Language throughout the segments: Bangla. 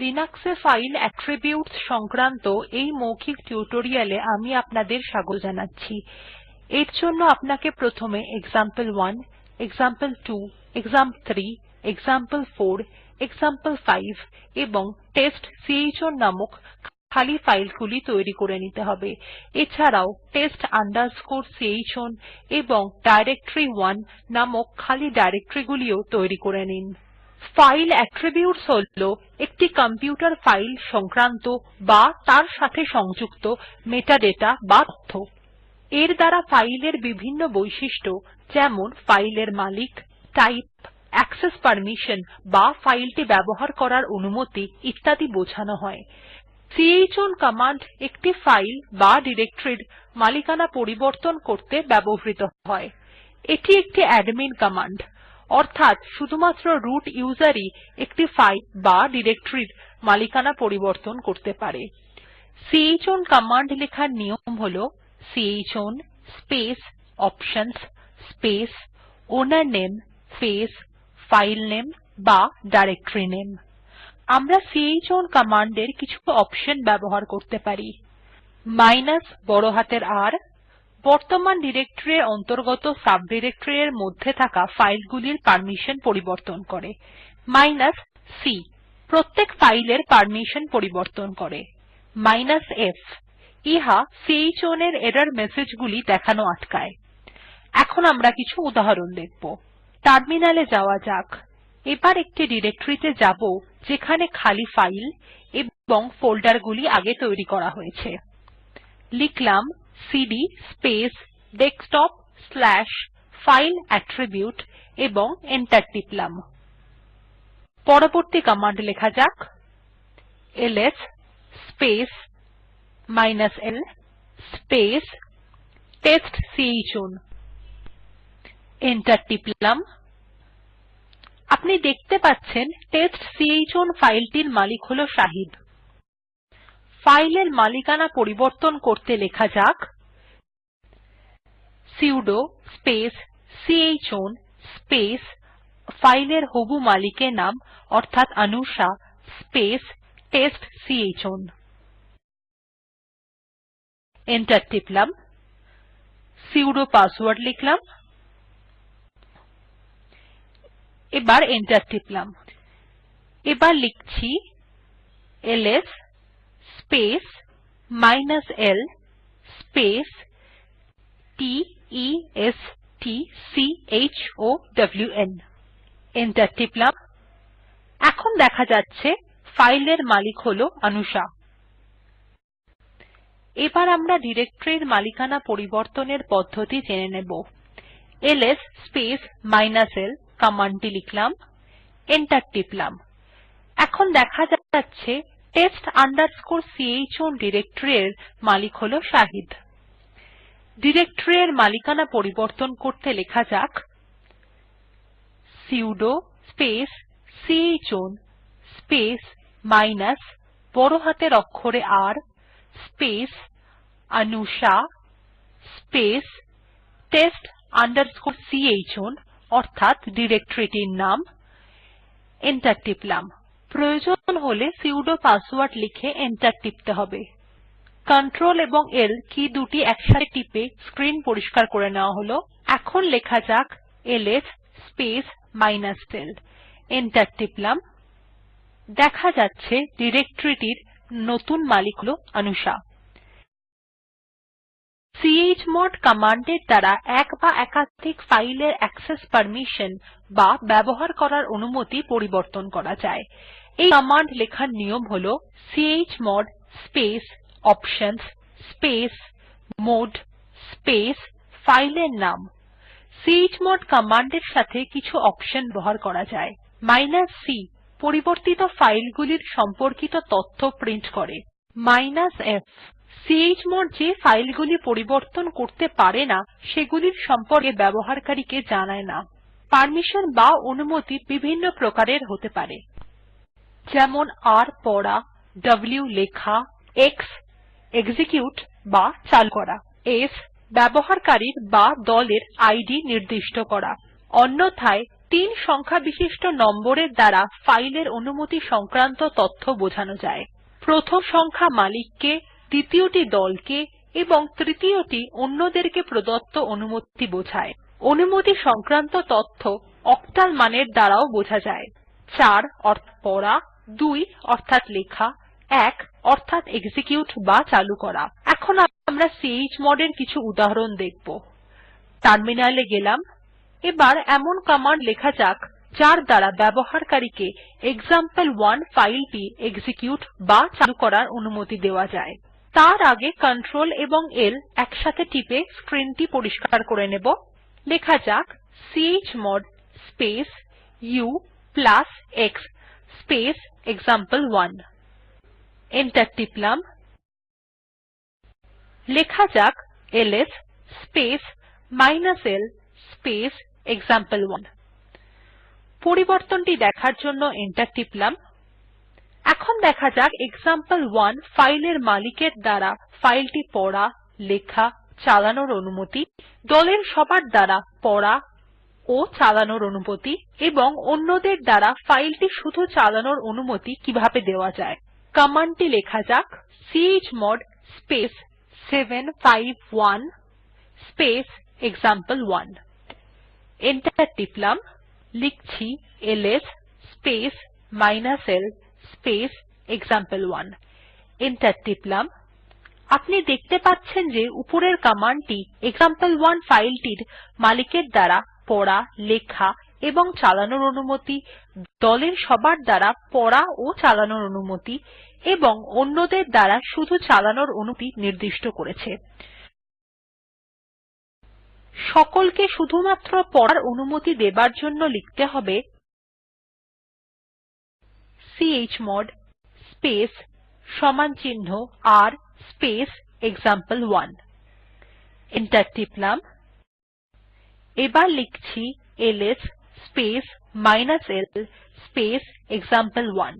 লিনাক্স এ ফাইল অ্যাট্রিবিউটস সংক্রান্ত এই মৌখিক টিউটোরিয়ালে আমি আপনাদের স্বাগত জানাচ্ছি। এর জন্য আপনাকে প্রথমে example one example two example three example four example five এবং টেস্টচাউন নামক খালি ফাইলগুলি তৈরি করে নিতে হবে। এছাড়াও test chown এবং ডাইরেক্টরি1 নামক খালি ডিরেক্টরী গুলিও তৈরি করে নিন। ফাইল অ্যাট্রিবিউটস হল একটি কম্পিউটার ফাইল সংক্রান্ত বা তার সাথে সংযুক্ত মেটাডাটা বা তথ্য। এর দ্বারা ফাইল এর বিভিন্ন বৈশিষ্ট্য যেমন ফাইল এর মালিক, টাইপ, অ্যাকসেস পারমিশন বা ফাইল টি ব্যবহার করার অনুমতি ইত্যাদি বোঝানো হয়। চাউন কমান্ড একটি ফাইল বা ডিরেক্টরীর মালিকানা পরিবর্তন করতে ব্যবহৃত হয়। এটি একটি অ্যাডমিন কমান্ড। অর্থাৎ শুধুমাত্র রুট উসের ই একটি ফাইল বা ডিরেক্টরীর মালিকানা পরিবর্তন করতে পারে। চাউন কমান্ড লেখার নিয়ম হল chown space options space owner name space filename বা নামে আমরা চাউন কমান্ড এর কিছু অপশন ব্যবহার করতে পারি। মাইনাস বড় হাতের R বর্তমান ডিরেক্টরী এর অন্তর্গত সাবডিরেক্টরি এর মধ্যে থাকা ফাইল গুলির পারমিশন পরিবর্তন করে। C প্রত্যেক ফাইল এর পারমিশন পরিবর্তন করে। f ইহা চাউন এর এরর মেসেজ গুলি দেখানো আটকায়। এখন আমরা কিছু উদাহরণ দেখব। টার্মিনাল এ যাওয়া যাক। এবার একটি ডিরেক্টরী তে যাব, যেখানে খালি ফাইল এবং ফোল্ডার গুলি আগে তৈরি করা হয়েছে। লিখলাম CD space desktop slash file attribute এবং এন্টার টিপলাম। পরবর্তী কমান্ড লেখা যাক। LS space l space test chown enter টিপলাম। আপনি দেখতে পাচ্ছেন টেস্টচাউন ফাইল টির মালিক হল শাহিদ। ফাইল এর মালিকানা পরিবর্তন করতে লেখা যাক। Sudo space chown space file এর হবু মালিকের নাম অর্থাৎ Anusha space test chown enter টিপলাম। সুদো পাসওয়ার্ড লিখলাম। এবার এন্টার টিপলাম। এবার লিখছি LS space l space t e s t c h o w ন এন্টার টিপলাম এখন দেখা যাচ্ছে ফাইল এর মালিক হল অনুষা। এবার আমরা ডিরেক্টরীর মালিকানা পরিবর্তনের পদ্ধতি জেনে নেব। এলএস স্পেস l কমান্ড লিখলাম। এন্টার টিপলাম এখন দেখা যাচ্ছে test chown ডিরেক্টরী এর মালিক হল শাহিদ। ডিরেক্টরী এর মালিকানা পরিবর্তন করতে লেখা যাক sudo space chown space minus বড় হাতের অক্ষরে R space Anusha space test chown অর্থাৎ ডিরেক্টরীটির নাম। এন্টার টিপলাম। প্রয়োজন হলে সুদো পাসওয়ার্ড লিখে এন্টার টিপতে হবে। Ctrl এবং L কী দুটি একসাথে টিপে স্ক্রিন পরিস্কার করে নেওয়া হল। এখন লেখা যাক এলএস স্পেস l এন্টার টিপলাম। দেখা যাচ্ছে ডিরেক্টরীটির নতুন মালিক হল অনুষা। চমোড কমান্ড এর দ্বারা এক বা একাধিক ফাইল এর অ্যাকসেস পারমিশন বা ব্যবহার করার অনুমতি পরিবর্তন করা যায়। এই কমান্ড লেখার নিয়ম হল chmod space options space mode space ফাইলের নাম। চমোড কমান্ড এর সাথে কিছু অপশন ব্যবহার করা যায়। c, পরিবর্তিত ফাইল গুলির সম্পর্কিত তথ্য প্রিন্ট করে। f চমোড যে ফাইল গুলি পরিবর্তন করতে পারে না, সেগুলির সম্পর্কে ব্যবহারকারীকে জানায় না। পারমিশন বা অনুমতি বিভিন্ন প্রকারের হতে পারে। যেমন r পড়া, w লেখা, x এক্সিকিউট বা চালু করা। s ব্যবহারকারীর বা দলের ইদ নির্দিষ্ট করা। অন্যথায় তিন সংখ্যা বিশিষ্ট নম্বরের দ্বারা ফাইলের অনুমতি সংক্রান্ত তথ্য বোঝানো যায়। প্রথম সংখ্যা মালিক কে দ্বিতীযটি দলকে এবং তৃতীয়টি অন্যদেরকে প্রদত্ত অনুমতি বোঝায়। অনুমতি সংক্রান্ত তথ্য অক্টাল মানের দ্বারাও বোঝা যায়। ৪ অর্থাৎ পড়া ২ অর্থাৎ লেখা ১ অর্থাৎ এক্সিকিউট বা চালু করা। এখন আমরা chmod এর কিছু উদাহরণ দেখব। টার্মিনালে গেলাম। এবার এমন command লেখা যাক, যার দ্বারা ব্যবহারকারীকে example1 fileটি execute বা চালু করার অনুমতি দেওয়া যায়। তার আগে ctrl এবং l একসাথে টিপে screenটি পরিস্কার করে নেব। লেখা যাক chmod space ux space example1 enter টিপলাম। লেখা যাক ls space minus l space example1 পরিবর্তনটি দেখার জন্য এন্টার টিপলাম। এখন দেখা যাক এক্সাম্পল1 ফাইলের মালিকের দ্বারা ফাইলটি পড়া, লেখা, চালানোর অনুমতি, দলের সবার দ্বারা পড়া ও চালানোর অনুমতি এবং অন্যদের দ্বারা ফাইলটি শুধু চালানোর অনুমতি কীভাবে দেওয়া যায়। কমান্ড টি লেখা যাক chmod space 751 space example one enter টিপলাম, লিখছি LS space l space example one enter টিপলাম, আপনি দেখতে পাচ্ছেন যে উপরের কমান্ড টি এক্সাম্পল1 ফাইল টির মালিকের দ্বারা পড়া, লেখা এবং চালানোর অনুমতি, দলের সবার দ্বারা পড়া ও চালানোর অনুমতি এবং অন্যদের দ্বারা শুধু চালানোর অনুমতি নির্দিষ্ট করেছে। সকলকে শুধুমাত্র পড়ার অনুমতি দেবার জন্য লিখতে হবে chmod space r space example one enter টিপলাম। এবার লিখছি LS space l space example one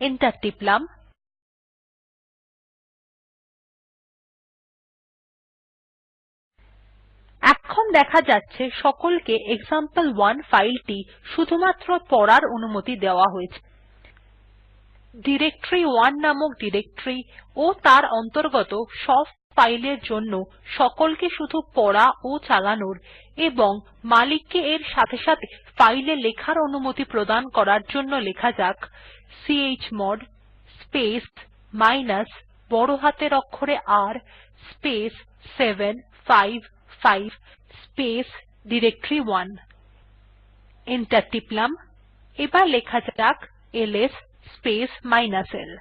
enter টিপলাম। এখন দেখা যাচ্ছে সকলকে এক্সাম্পল1 ফাইল টি শুধুমাত্র পড়ার অনুমতি দেওয়া হয়েছে। ডিরেক্টরি1 নামক ডিরেক্টরী ও তার অন্তর্গত সব ফাইল এর জন্য সকলকে শুধু পড়া ও চালানোর এবং মালিককে এর সাথে সাথে ফাইল লেখার অনুমতি প্রদান করার জন্য লেখা যাক চমোড স্পেস মাইনাস বড় হাতের অক্ষরে R space 755 space directory one enter টিপলাম। এবার লেখা যাক এলএস স্পেস l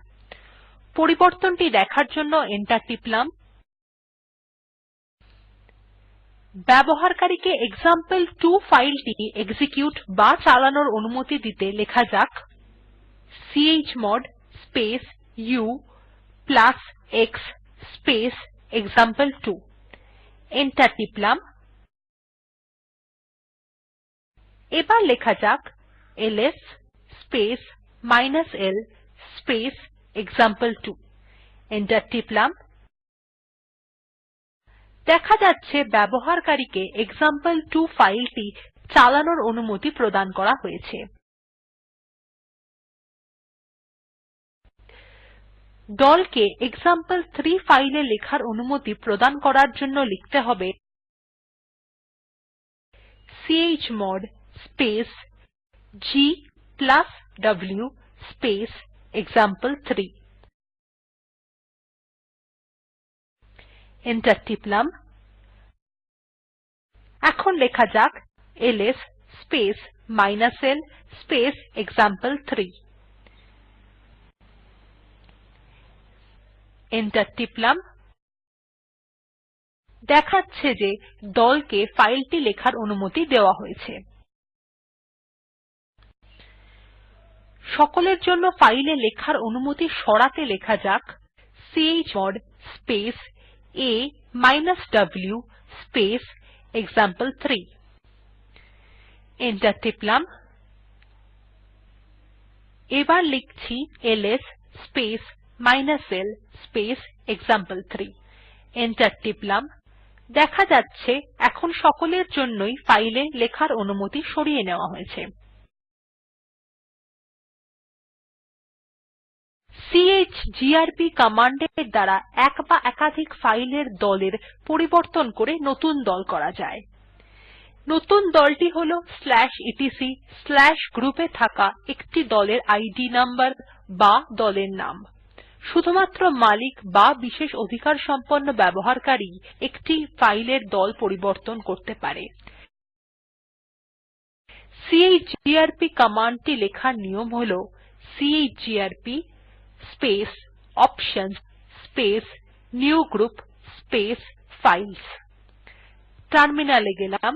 পরিবর্তনটি দেখার জন্য এন্টার টিপলাম। ব্যবহারকারীকে এক্সাম্পল2 ফাইল টি এক্সিকিউট বা চালানোর অনুমতি দিতে লেখা যাক। Chmod space u plus x space example two enter টিপলাম। এবার লেখা যাক LS space l space example two enter টিপলাম। দেখা যাচ্ছে ব্যবহারকারীকে এক্সাম্পল2 ফাইল টি চালানোর অনুমতি প্রদান করা হয়েছে। দলকে এক্সাম্পল3 ফাইল লেখার অনুমতি প্রদান করার জন্য লিখতে হবে chmod space g w space example three. Enter টিপলাম। এখন লেখা যাক LS space l space example three enter টিপলাম। দেখাচ্ছে যে দলকে ফাইলটি লেখার অনুমতি দেওয়া হয়েছে। সকলের জন্য ফাইলে লেখার অনুমতি সরাতে লেখা যাক। Chmod space a w space example three enter টিপলাম। এবার লিখছি LS space l space example three enter টিপলাম। দেখা যাচ্ছে এখন সকলের জন্যই ফাইল এ লেখার অনুমতি সরিয়ে নেওয়া হয়েছে। চিজিআরপি কমান্ড এর দ্বারা এক বা একাধিক ফাইল এর দলের পরিবর্তন করে নতুন দল করা যায়। নতুন দলটি হল etcgroup এ থাকা একটি দলের ইদ নম্বর বা দলের নাম। শুধুমাত্র মালিক বা বিশেষ অধিকারসম্পন্ন ব্যবহারকারী ই একটি ফাইল এর দল পরিবর্তন করতে পারে। চিজিআরপি কমান্ড টি লেখার নিয়ম হল chgrp space options space new group space files terminal এ গেলাম।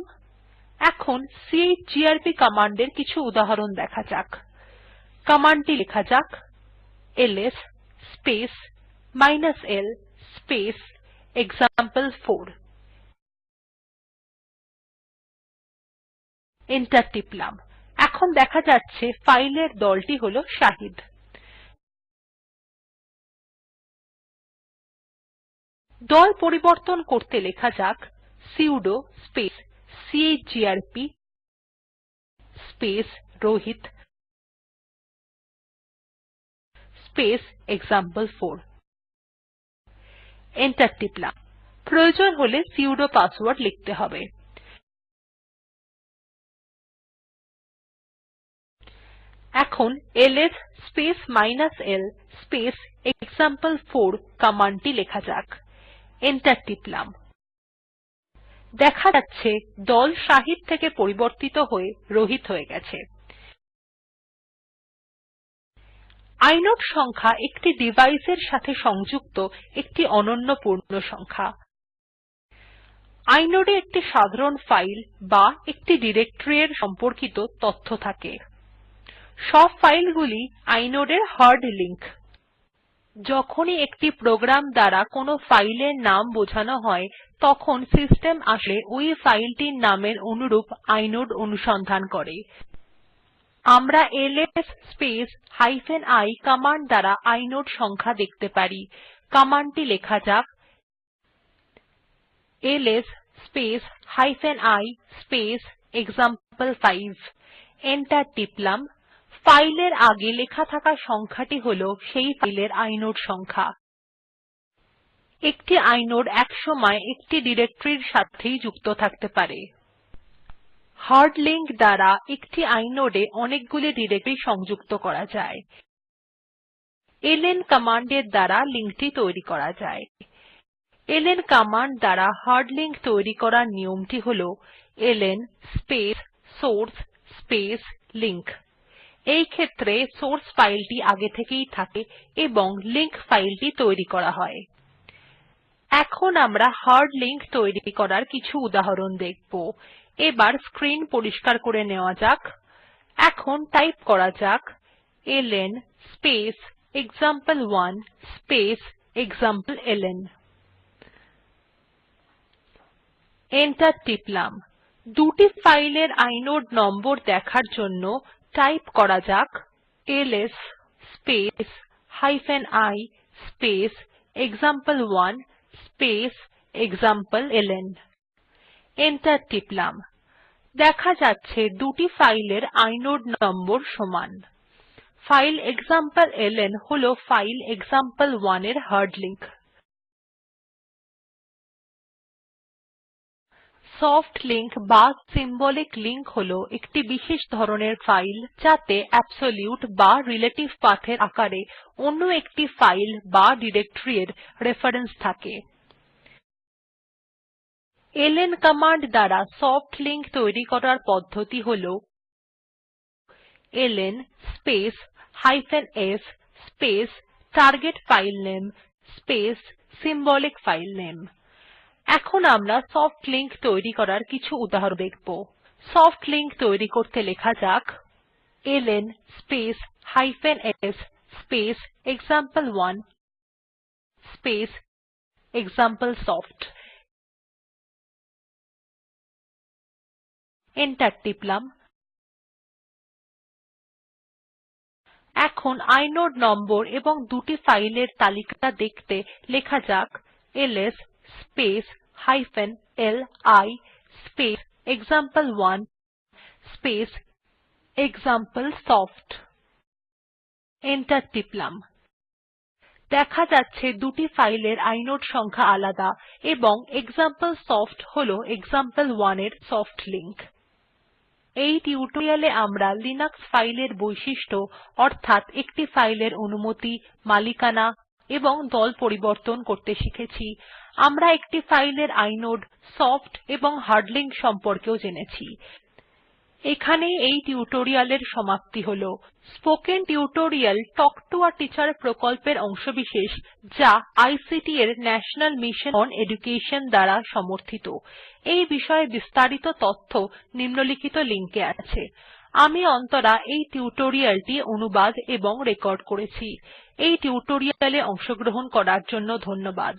এখন চিজিআরপি কমান্ড এর কিছু উদাহরণ দেখা যাক। কমান্ড টি লেখা যাক। LS space l space example four enter টিপলাম। এখন দেখা যাচ্ছে ফাইল এর দলটি হল শাহিদ। দল পরিবর্তন করতে লেখা যাক sudo space chgrp space Rohit space example four enter টিপলাম। প্রয়োজন হলে সুদো পাসওয়ার্ড লিখতে হবে। এখন LS space minus l space example four command টি লেখা যাক। এন্টার টিপলাম। দেখা যাচ্ছে দল শাহিদ থেকে পরিবর্তিত হয়ে রোহিত হয়ে গেছে। ইনোড সংখ্যা একটি ডিভাইস এর সাথে সংযুক্ত একটি অনন্য পূর্ণসংখ্যা inode একটি সাধারণ ফাইল বা একটি ডিরেক্টরী এর সম্পর্কিত তথ্য থাকে। সব ফাইল গুলি inode এর হার্ড লিঙ্ক যখনই একটি প্রোগ্রাম দ্বারা কোনো ফাইল এর নাম বোঝানো হয়, তখন সিস্টেম আসলে ওই ফাইলটির নামের অনুরূপ ইনোড অনুসন্ধান করে। আমরা এলএস স্পেস i কমান্ড দ্বারা ইনোড সংখ্যা দেখতে পারি। কমান্ড টি লেখা যাক। LS space i space example five enter টিপলাম। ফাইল এর আগে লেখা থাকা সংখ্যাটি হল সেই ফাইলের ইনোড সংখ্যা। একটি ইনোড একসময় একটি ডিরেক্টরী এর সাথেই যুক্ত থাকতে পারে। হার্ড লিঙ্ক দ্বারা একটি inode এ অনেকগুলি ডিরেক্টরী সংযুক্ত করা যায়। এলএন কমান্ড এর দ্বারা লিঙ্ক টি তৈরি করা যায়। এলএন কমান্ড দ্বারা হার্ড লিঙ্ক তৈরি করার নিয়মটি হল LN space, source, space, link. এই ক্ষেত্রে সোর্স ফাইলটি আগে থেকেই থাকে এবং লিঙ্ক ফাইলটি তৈরি করা হয়। এখন আমরা হার্ড লিঙ্ক তৈরি করার কিছু উদাহরণ দেখব। এবার স্ক্রিন পরিষ্কার করে নেওয়া যাক। এখন টাইপ করা যাক। LN space example one space example LN enter টিপলাম। দুটি ফাইল এর ইনোড নম্বর দেখার জন্য টাইপ করা যাক LS space i space example one space example LN enter টিপলাম। দেখা যাচ্ছে দুটি ফাইল এর ইনোড নম্বর সমান। ফাইল এক্সামপ্লেলন হল ফাইল এক্সাম্পল1 এর হার্ড লিঙ্ক সফ্ট লিঙ্ক বা সিম্বলিক লিঙ্ক হল একটি বিশেষ ধরনের ফাইল যাতে অ্যাবসোলিউট বা রিলেটিভ পাথ এর আকারে অন্য একটি ফাইল বা ডিরেক্টরী এর রেফারেন্স থাকে। এলএন কমান্ড দ্বারা সফ্ট লিঙ্ক তৈরি করার পদ্ধতি হল LN space s space target filename space symbolic filename এখন আমরা সফ্ট লিঙ্ক তৈরি করার কিছু উদাহরণ দেখব। সফ্ট লিঙ্ক তৈরি করতে লেখা যাক, LN space s space example one space example soft. Enter টিপলাম। এখন ইনোড নম্বর এবং দুটি ফাইল এর তালিকা দেখতে লেখা যাক, LS space LI space example one space example soft enter টিপলাম। দেখা যাচ্ছে দুটি ফাইল এর ইনোড সংখ্যা আলাদা এবং এক্সাম্পলসফট হল এক্সাম্পল1 এর সফ্ট লিঙ্ক এই টিউটোরিয়াল এ আমরা লিনাক্স ফাইল এর বৈশিষ্ট্য অর্থাৎ একটি ফাইল এর অনুমতি, মালিকানা এবং দল পরিবর্তন করতে শিখেছি। আমরা একটি ফাইল এর ইনোড সফ্ট এবং হার্ড লিঙ্ক সম্পর্কেও জেনেছি। এখানেই এই টিউটোরিয়াল এর সমাপ্তি হল। Spoken tutorial talk to a teacher প্রকল্পের অংশবিশেষ, যা আইসিটি এর ন্যাশনাল মিশন ওন এডুকেশন দ্বারা সমর্থিত। এই বিষয়ে বিস্তারিত তথ্য নিম্নলিখিত লিঙ্ক এ আছে। আমি অন্তরা এই টিউটোরিয়াল টি অনুবাদ এবং রেকর্ড করেছি। এই টিউটোরিয়াল এ অংশগ্রহণ করার জন্য ধন্যবাদ।